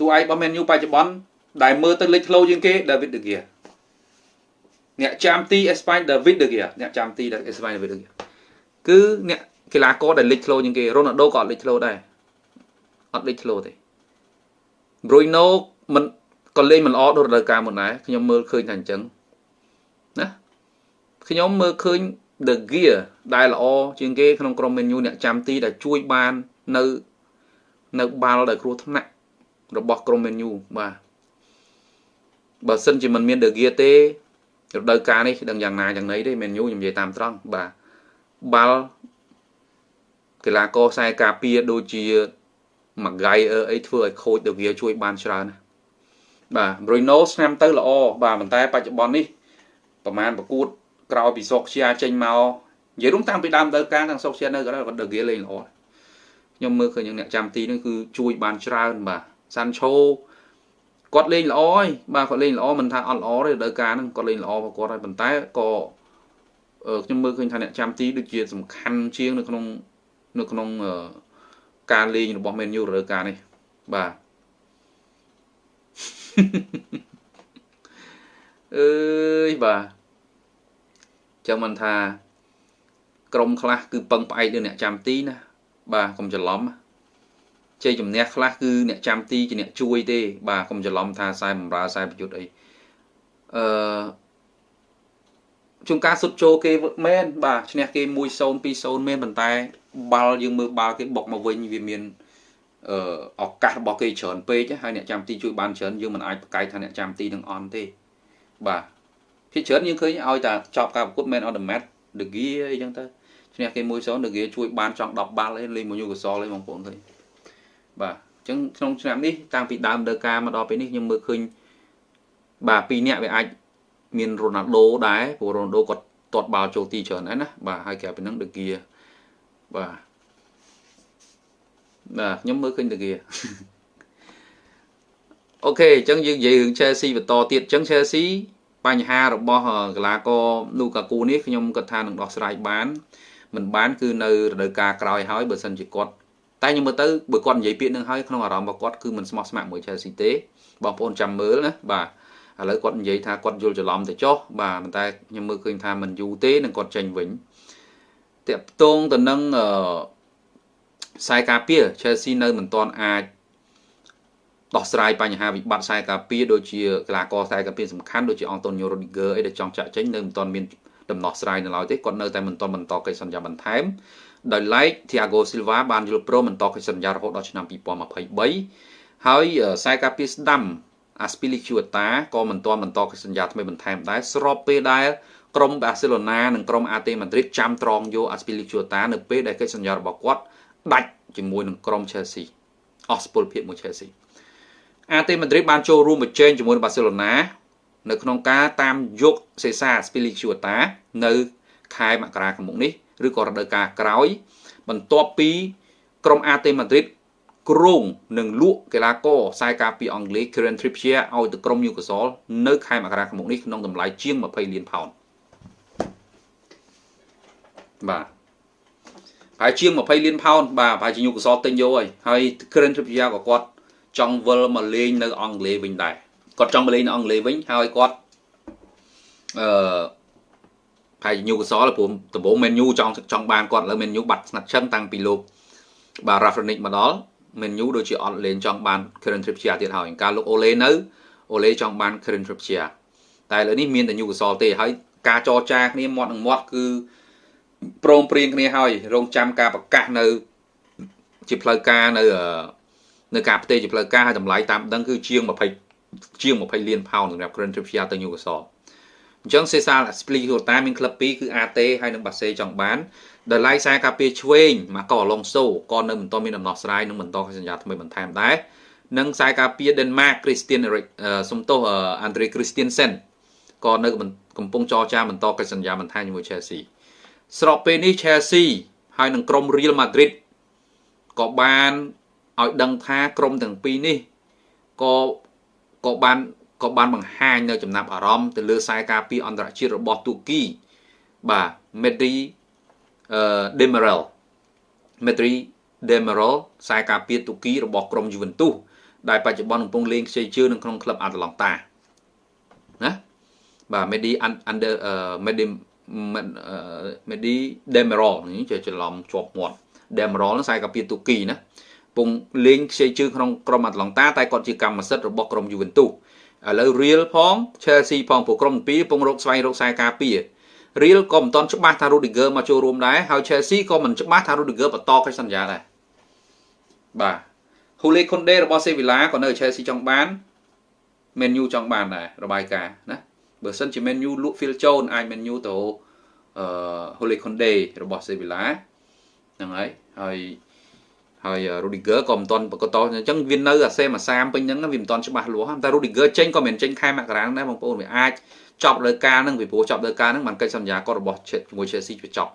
តួឯករបស់ Man U បច្ចុប្បន្នដែលមើលទៅលេចធ្លោជាងគេ David De Gea អ្នកចាំទី Espagne David De Gea អ្នកចាំទី Espagne David De Gea គឺអ្នកកីឡាករដែលលេចធ្លោជាងគេ Ronaldo ក៏អត់លេចធ្លោដែរអត់លេចធ្លោទេ Bruno មិនក៏លេងមិនល្អដូចរដូវកាលមុនដែរខ្ញុំមើលឃើញថាអញ្ចឹងណាខ្ញុំមើលឃើញ The Gear ដែលល្អជាងគេក្នុងក្រុម menu អ្នកចាំទីដែលជួយបាននៅនៅបាល់ដែលគ្រោះថ្នាក់ របស់ក្រុម menu បាទបើសិនជាមិនមាន The Gear ទេរដូវកាលនេះដឹងយ៉ាងណាយ៉ាងណីទេ menu ខ្ញុំនិយាយតាមត្រង់បាទបាល់កីឡាករខ្សែការពារដូចជាមួយហ្គៃអីធ្វើឲ្យខូច The Gear ជួយបានច្រើនណាបាទ Bruno ឆ្នាំទៅល្អបាទប៉ុន្តែបច្ចុប្បន្ននេះប្រហែលប្រកួតក្រោយពីសុកជាចេញមកនិយាយរួមតាំងពីដើមទៅការទាំងសុកជានៅក៏គាត់ដឺហ្គេលេងល្អខ្ញុំមើលឃើញអ្នកចាំទីនេះគឺជួយបានច្រើនបាទ សាន់ឆូគាត់លេងល្អហើយបាទគាត់លេងល្អមិនថាអត់ល្អទេដល់ការហ្នឹងគាត់លេងល្អរបស់គាត់ហើយប៉ុន្តែក៏ខ្ញុំមើលឃើញថាអ្នកចាំទីដូចជាសំខាន់ជាងនៅក្នុងនៅក្នុងការលេងរបស់ Man U រដូវកាលនេះបាទអើយបាទចឹងមិនថាក្រុមខ្លះគឺពឹងផ្អែកលើអ្នកចាំទីណាបាទកុំច្រឡំ ជ័យជំនះខ្លះគឺអ្នកចាំទីជាអ្នកជួយទេ បាទកុំច្រឡំថាខ្សែបំរើខ្សែប្រយុទ្ធអីអឺជួនការសុទ្ធចូលគេមែនបាទឈ្នះគេ1-0 2-0មែនប៉ុន្តែបាល់យើងមើលបាល់គេបុកមកវិញវាមានអឺឱកាសរបស់គេច្រើនពេកហើយអ្នកចាំទីជួយបានច្រើនយើងមិនអាចប្រកែកថាអ្នកចាំទីនឹងអន់ទេបាទភាគច្រើនយើងឃើញឲ្យតែចប់ការប្រកួត Man on the Match ដឺហ្គីអីចឹងទៅឈ្នះគេ1-0ដឺហ្គីជួយបានចង់10បាល់ឯងលេងមួយយូកសលឯងបងប្អូនឃើញ បាទអញ្ចឹងក្នុងឆ្នាំនេះតាំងពីដើមដើការមកដល់ពេលនេះខ្ញុំមើលឃើញបាទពីរនាក់វាអាចមានរ៉ូណាល់ដូដែរព្រោះរ៉ូណាល់ដូគាត់ទាត់បាល់ចូលទីច្រើនដែរណាបាទហើយក្រៅពីហ្នឹងដឺហ្គីបាទបាទខ្ញុំមើលឃើញដឺហ្គីអូខេអញ្ចឹងយើងនិយាយរឿង Chelsea បន្តទៀតអញ្ចឹង Chelsea បញ្ហារបស់កីឡាករនូកាគូនេះខ្ញុំគិតថានឹងដោះស្រាយបានមិនបានគឺនៅរដូវកាលក្រោយហើយបើសិនជាគាត់ តែខ្ញុំមើលទៅបើគាត់និយាយពាក្យនឹងហើយក្នុងអារម្មណ៍របស់គាត់គឺមិនស្មោះស្ម័គ្រមួយ Chelsea ទេបងប្អូនចាំមើលណាបាទឥឡូវគាត់និយាយថាគាត់យល់ច្រឡំទៅចុះបាទប៉ុន្តែខ្ញុំមើលឃើញថាមិនយូរទេនឹងគាត់ចេញវិញតាក់ទងទៅនឹងអឺខ្សែការពារ Chelsea នៅមិនទាន់អាចដោះស្រាយបញ្ហាវិបត្តិខ្សែការពារដូចជាកីឡាករខ្សែការពារសំខាន់ដូចជាអង់តូញ៉ូរ៉ូឌីហ្គើអីដែលចង់ចាក់ចេញនៅមិនទាន់មានដំណោះស្រាយនៅឡើយទេគាត់នៅតែមិនទាន់បន្តកិច្ចសន្យាបន្ថែម ដោយឡែក Thiago Silva បានយល់ព្រមបន្តកិច្ចសន្យារហូតដល់ឆ្នាំ2023ហើយខ្សែការពារស្ដាំ Aspilicueta ក៏មិនទាន់បន្តកិច្ចសន្យាថ្មីបន្ថែមដែរស្របពេលដែលក្រុម Barcelona និងក្រុម AT Madrid ចាំត្រង់យក Aspilicueta នៅពេលដែលកិច្ចសន្យារបស់គាត់ដាច់ជាមួយនឹងក្រុម Chelsea អស់សុពលភាពមួយ Chelsea អាតេម៉ាឌ្រីតបានចូលរួមប្រជែងជាមួយបាសេឡូណានៅក្នុងការតាមយកសេសាស្ពីលីឈូតានៅខែមករាឆ្នាំនេះ ឬក៏រដូវកាលក្រោយ បន្ទាប់ពីក្រុមអាតេម៉ាឌ្រីតគ្រងនឹងលក់កីឡាករខ្សែការពារអង់គ្លេស Kieran Trippier ឲ្យទៅក្រុម Newcastle នៅខែមករាឆ្នាំនេះក្នុងតម្លៃជាង20លានផោនបាទហើយជាង20លានផោនបាទប្រហែលជា Newcastle ទិញយកហើយហើយ Kieran Trippier ក៏គាត់ចង់វិលមកលេងនៅអង់គ្លេសវិញដែរគាត់ចង់មកលេងនៅអង់គ្លេសវិញហើយគាត់អឺ ផាយញូកសលព្រោះដំបូងមែនញូចង់ចង់បានគាត់ឥឡូវមែនញូបាត់ស្ងាត់ឈឹងតាំងពីលោកបាទ Rafronic មកដល់មែនញូដូចជាអត់លេងចង់បាន Karen Trippier ទៀតហើយការលោកអូលេនៅអូលេចង់បាន Karen Trippier តែឥឡូវនេះមានតែញូកសលទេហើយការចរចាគ្នាមាត់នឹងមាត់គឺព្រមព្រៀងគ្នាហើយរងចាំការប្រកាសនៅ ជាផ្លូវការនៅនៅការផ្ទេរជាផ្លូវការហើយតម្លៃតាមដឹងគឺជាង20ជាង20លានផោនសម្រាប់ Grand Trippier ទៅ Newcastle អញ្ចឹងសេសាល Spilicueta មានក្លឹបពីរគឺ AT ហើយនិងបាសេចង់បានដែលឡៃខ្សែការពារឆ្វេងមកកអឡុងសូក៏នៅមិនទាន់មានដំណោះស្រាយនិងបន្តសញ្ញាថ្មីបន្ថែមដែរនិងខ្សែការពារ Denmark Christian Erik សំទោស Andre Christiansen ក៏នៅកំពុងចរចាបន្តកិច្ចសន្យាបន្ថែមជាមួយ Chelsea ស្របពេលនេះ Chelsea ហើយនឹងក្រុម Real Madrid ក៏បានឲ្យដឹងថាក្រុមទាំងពីរនេះក៏ក៏បាន ក៏បានបង្ហាញនៅចំណាប់អារម្មណ៍ទៅលើខ្សែការពារអន្តរជាតិរបស់ទូគីបាទ Medri អឺ Demiral Medri Demiral ខ្សែការពារទូគីរបស់ក្រុម Juventus ដែលបច្ចុប្បន្នកំពុងលេងខ្ចីជើងនៅក្នុងក្លឹបអាត្លង់តាណាបាទ Medi under Medi Medi Demerol នេះជាច្រឡំជាប់មាត់ Demerol នោះខ្សែកាពីទូគីណាពងលេងខ្ចីជើងក្នុងក្រុមអាត្លង់តាតែគាត់ជាកម្មសិទ្ធិរបស់ក្រុម Juventus ឥឡូវ Real ផង Chelsea ផងពួកក្រុមពីរពងរកស្វែងរកខ្សែការពារ Real ក៏មិនទាន់ច្បាស់ថា Rudiger មកចូលរួមដែរហើយ Chelsea ក៏មិនច្បាស់ថា Rudiger បន្តកិច្ចសន្យាដែរបាទ Hule Konde របស់ Sevilla ក៏នៅ Chelsea ចង់បាន Man U ចង់បានដែររបាយការណ៍ណាបើសិនជា Man U លក់ Phil Jones អាច Man U ទៅអឺ Hule Konde របស់ Sevilla ហ្នឹងហើយហើយ ហើយ Rudiger ក៏មិនទាន់ប្រកបតអញ្ចឹងវានៅអាសេមួយសាមពេញហ្នឹងវាមិនទាន់ច្បាស់លាស់តែ Rudiger ចេញក៏មិនចេញខែមករាដែរបងប្អូនវាអាចចប់លើការហ្នឹងពីព្រោះចប់លើការហ្នឹងបានកិច្ចសន្យាគាត់របស់ជាមួយ Chelsea វាចប់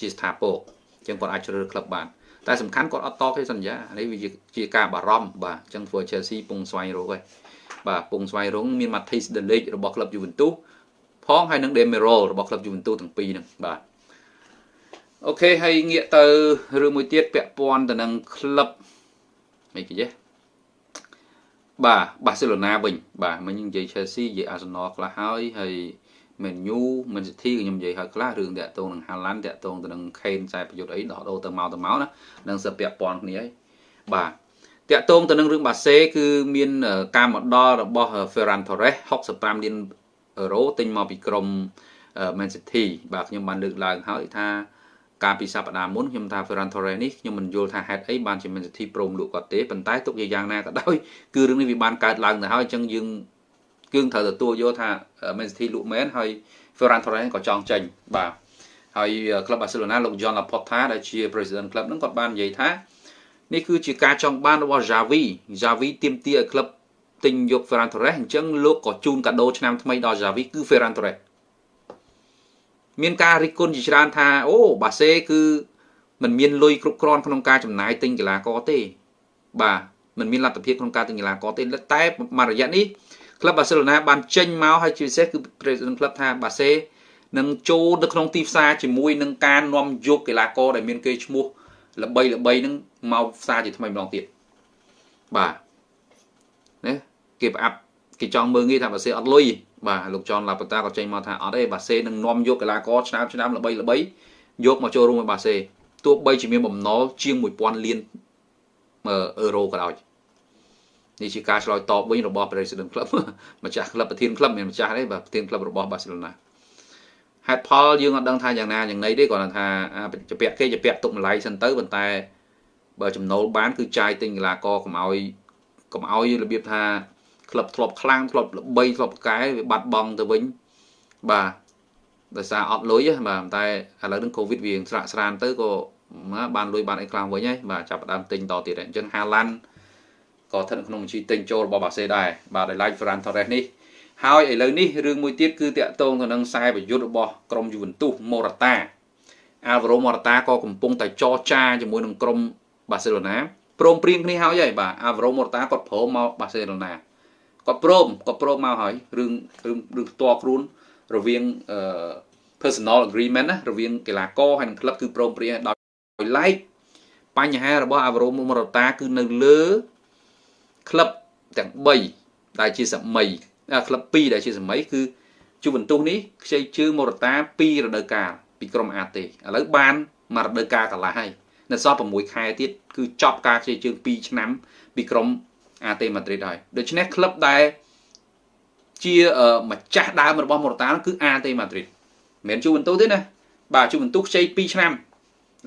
ជាស្ថាពរអញ្ចឹងគាត់អាចជ្រើសរើសក្លឹបបានតែសំខាន់គាត់អត់តកិច្ចសន្យានេះវាជាការបារម្ភបាទអញ្ចឹងធ្វើ Chelsea ពងស្វែងរកហើយបាទពងស្វែងរកមាន Mathis De Ligt របស់ក្លឹប Juventus ផងហើយនឹង Demiral របស់ក្លឹប Juventus ទាំងពីរហ្នឹងបាទ អូខេហើយងាកទៅរឿងមួយទៀតពាក់ព័ន្ធទៅនឹងក្លឹបអីគេចេះបាទបាសេឡូណាវិញបាទមិញនិយាយ Chelsea និយាយ Arsenal ខ្លះហើយហើយ Man U Man City ក៏ខ្ញុំនិយាយហើយខ្លះរឿងតាក់ទងនឹង Haaland តាក់ទងទៅនឹង Kane ខ្សែប្រយុទ្ធអីដោះដូរទៅមកទៅមកណានឹងសិពាក់ព័ន្ធគ្នាហើយបាទតាក់ទងទៅនឹងរឿងបាសេគឺមានការមកដល់របស់ Ferran Torres 65លានអឺរ៉ូទិញមកពីក្រុម Man City បាទខ្ញុំបានលើកឡើងហើយថា កាលពីសប្តាហ៍មុនខ្ញុំថា Ferran Torres នេះខ្ញុំមិនយល់ថាហេតុអីបានជា Man City ព្រមលក់គាត់ទេប៉ុន្តែទុកជាយ៉ាងណាក៏ដោយគឺរឿងនេះវាបានកើតឡើងទៅហើយអញ្ចឹងយើងគឺត្រូវទទួលយកថា Man City លក់មែនហើយ Ferran Torres ក៏ចង់ចេញបាទហើយក្លឹប Barcelona លោក John Laporta ដែលជា President ក្លឹបហ្នឹងគាត់បាននិយាយថានេះគឺជាការចង់បានរបស់ Xavi Xavi ទាមទារឲ្យក្លឹបទិញយក Ferran Torres អញ្ចឹងលោកក៏ជូនកាដូឆ្នាំថ្មីដល់ Xavi គឺ Ferran Torres មានការរិះគន់ជាច្រើនថាអូបាសេគឺมันមានលុយគ្រប់គ្រាន់ក្នុងការចំណាយទិញកីឡាករទេបាទมันមានលទ្ធភាពក្នុងការទិញកីឡាករទេតែមួយរយៈនេះក្លឹបបាសេឡូណាបានចេញមកហើយជាពិសេសគឺ President ក្លឹបថាបាសេនឹងចូលទៅក្នុងទីផ្សារជាមួយនឹងការនាំយកកីឡាករដែលមានគេឈ្មោះល្បីល្បីនឹងមកផ្សារជាថ្មីម្ដងទៀតបាទណាគេប្រអាប់គេចង់មើលងាយថាបាសេអត់លុយ បាទលោកចនឡាបតាក៏ចេញមកថាអត់ទេបាសេនឹងនាំយកកីឡាករឆ្នាំឆ្នាំល្បីល្បីយកមកចូលរួម với បាសេទោះបីជាមានបំណុលជាង1000លានអឺរ៉ូក៏ដោយនេះជាការឆ្លើយតបវិញរបស់ President Club ម្ចាស់ក្លឹបប្រធានក្លឹបមានម្ចាស់ទេបាទប្រធានក្លឹបរបស់ Barcelona ហេតុផលយើងអត់ដឹងថាយ៉ាងណាយ៉ាងណីទេគាត់ថាជពាក់គេជពាក់ទុកម្លាយសិនទៅប៉ុន្តែបើចំណូលបានគឺចាយទិញកីឡាករកុំឲ្យកុំឲ្យរបៀបថា ក្លឹបធ្លាប់ខ្លាំងធ្លាប់ល្បីធ្លាប់កែវាបាត់បង់ទៅវិញបាទដោយសារអត់លុយបាទតែឥឡូវនឹងកូវីដវាស្រាក់ស្រានទៅក៏បានលុយបានអីខ្លាំងវិញហើយបាទចាប់ដើមទិញតទៀតអញ្ចឹងហាឡាន់ក៏ស្ថិតក្នុងបញ្ជីទិញចូលរបស់បាសេដែរបាទដោយឡែក Ferran Torres នេះហើយឥឡូវនេះរឿងមួយទៀតគឺតាក់ទងទៅនឹងខ្សែប្រយុទ្ធរបស់ក្រុម Juventus Morata Alvaro Morata ក៏កំពុងតែចរចាជាមួយនឹងក្រុម Barcelona ព្រមព្រៀងគ្នាហើយហើយបាទ Alvaro Morata គាត់ព្រមមក Barcelona គាត់ព្រមគាត់ព្រមមកហើយរឿងរឿងរឿងផ្ទាល់ខ្លួនរវាងអឺ personal agreement ណារវាងកីឡាករហើយនិងក្លឹបគឺព្រមព្រៀងដោយឡែកបញ្ហារបស់ Alvaro Morata គឺនៅលើក្លឹបទាំង3ដែលជាសម័យក្លឹប2ដែលជាសម័យគឺជូវិនទុសនេះខ្ចីជើងមរតា2រដូវកាលពីក្រុមអាតេឥឡូវបានមករដូវកាលកន្លះហើយនៅសល់6ខែទៀតគឺចប់ការខ្ចីជើង2ឆ្នាំពីក្រុម អាតេម៉ាឌ្រីតហើយដូច្នេះក្លឹបដែលជាម្ចាស់ដើមរបស់មរតាគឺអាតេម៉ាឌ្រីតមិនមែនជូវិនទុសទេណាបាទជូវិនទុសខ្ចី2ឆ្នាំឥ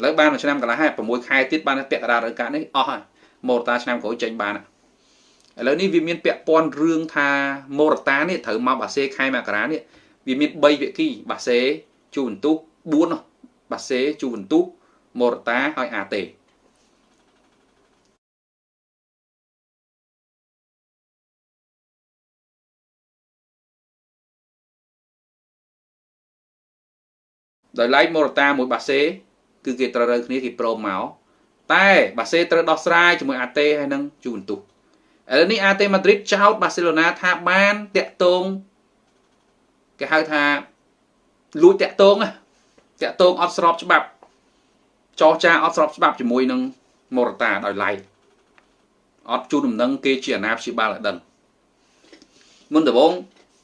ឡូវបានមួយឆ្នាំកន្លះហើយ6ខែទៀតបានពាក់កណ្ដាលរដូវកាលនេះអស់ហើយមរតាឆ្នាំក្រោយចេញបានហើយឥឡូវនេះវាមានពាក់ព័ន្ធរឿងថាមរតានេះត្រូវមកបាសេខែមករានេះវាមាន3វិគីបាសេជូវិនទុស4បាសេជូវិនទុសមរតាហើយអាតេ ដោយឡែកមរតាមួយបាសេគឺគេត្រូវរើគ្នាគេព្រមមកតែបាសេត្រូវដោះស្រាយជាមួយអាតេហើយនឹងជូវិនទុសឥឡូវនេះអាតេម៉ាឌ្រីតចោតបាសេឡូណាថាបានតាក់ទងគេហៅថាលួចតាក់ទងតាក់ទងអត់ស្របច្បាប់ចោះចាអត់ស្របច្បាប់ជាមួយនឹងមរតាដោយឡែកអត់ជូនដំណឹងគេជាអាណាព្យាបាលឲ្យដឹងមុនដំបូង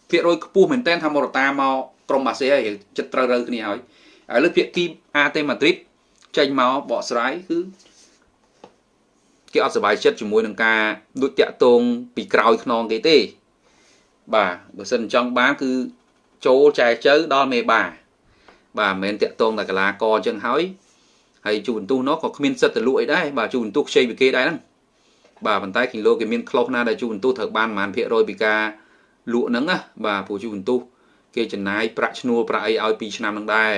ភាគរយខ្ពស់មែនតើថាម៉ូរ៉ាតាមកក្រុមបាសេហើយចិត្តត្រូវរើគ្នាហើយ ឥឡូវភាគីអាតេម៉ាឌ្រីតចេញមកបកស្រាយគឺគេអត់សប្បាយចិត្តជាមួយនឹងការដូចតាក់ទងពីក្រោយខ្នងគេទេ បាទបើសិនចង់បានគឺចូលចែជើដល់មេបាបាទមិនមែនតាក់ទងតែកលាករអញ្ចឹងហើយហើយជួបន្ទុះនោះក៏គ្មានសិទ្ធិទៅលក់អីដែរបាទជួបន្ទុះខ្ចីពីគេដែរហ្នឹងបាទប៉ុន្តែគីឡូគេមានក្លុសណាដែលជួបន្ទុះត្រូវបានប្រហែលភាគរយពីការលក់ហ្នឹងណាបាទព្រោះជួបន្ទុះគេចំណាយប្រាក់ឈ្នួលប្រាក់អីឲ្យ2ឆ្នាំហ្នឹងដែរ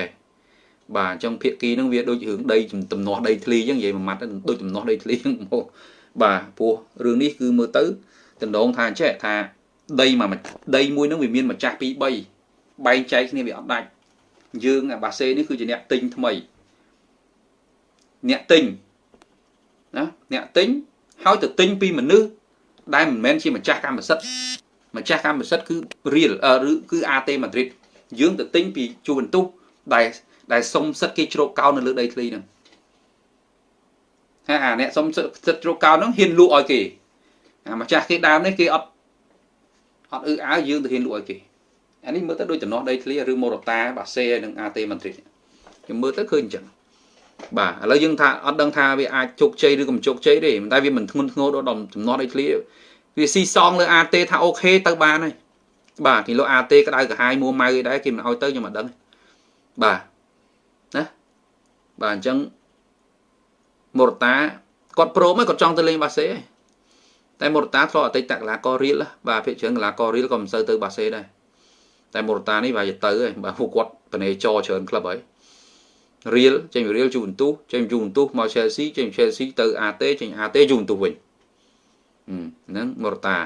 បាទអញ្ចឹងភាគីហ្នឹងវាដូចរឿងដីទំនាស់ដីធ្លីអញ្ចឹងនិយាយមួយម៉ាត់ដូចទំនាស់ដីធ្លីហ្នឹងមកបាទព្រោះរឿងនេះគឺមើលទៅតំណងថាអញ្ចេះថាដីមួយដីមួយហ្នឹងវាមានម្ចាស់2 3បែងចែកគ្នាវាអត់ដាច់យើងអាបាសេនេះគឺជាអ្នកទិញថ្មីអ្នកទិញណាអ្នកទិញហើយទៅទិញពីមនុស្សដែលមិនមែនជាម្ចាស់កម្មសិទ្ធិម្ចាស់កម្មសិទ្ធិគឺ real ឬគឺ AT Madrid យើងទៅទិញពីជួបន្ទុះដែល ដែលសុំសិទ្ធិគេជ្រកកោននៅលើដីធ្លីហ្នឹងហើយអាអ្នកសុំសិទ្ធិជ្រកកោនហ្នឹងហ៊ានលក់ឲ្យគេអាម្ចាស់គេដើមនេះគេអត់អត់អឺអើយើងទៅហ៊ានលក់ឲ្យគេអានេះមើលទៅដូចតំណោះដីធ្លីឬម៉ូរ៉ូតាបាសេនិងអាតេម៉ាឌ្រីតខ្ញុំមើលទៅឃើញអញ្ចឹងបាទឥឡូវយើងថាអត់ដឹងថាវាអាចជោគជ័យឬក៏មិនជោគជ័យទេតែវាមិនធ្ងន់ធ្ងរដល់តំណោះដីធ្លីវាស៊ីសងលើអាតេថាអូខេទៅបានហើយបាទគីឡូអាតេក្តៅក្រហាយមួម៉ៅអីដែរគេមិនឲ្យទៅខ្ញុំមិនដឹងបាទ ណាបាទអញ្ចឹងម៉ូរ៉ូតាគាត់ព្រមគាត់ចង់ទៅលេងបាសេតែម៉ូរ៉ូតាធ្លាប់អតីតកីឡាកររៀលបាទភាគច្រើនកីឡាកររៀលក៏មិនសូវទៅបាសេដែរតែម៉ូរ៉ូតានេះវាទៅហើយបាទពួកគាត់បនេចច្រើនក្លឹបហើយរៀលចេញពីរៀលយូវិនទូសចេញពីយូវិនទូសមកឆែលស៊ីចេញពីឆែលស៊ីទៅអាតេចេញអាតេយូវិនទូសវិញហ្នឹងម៉ូរ៉ូតា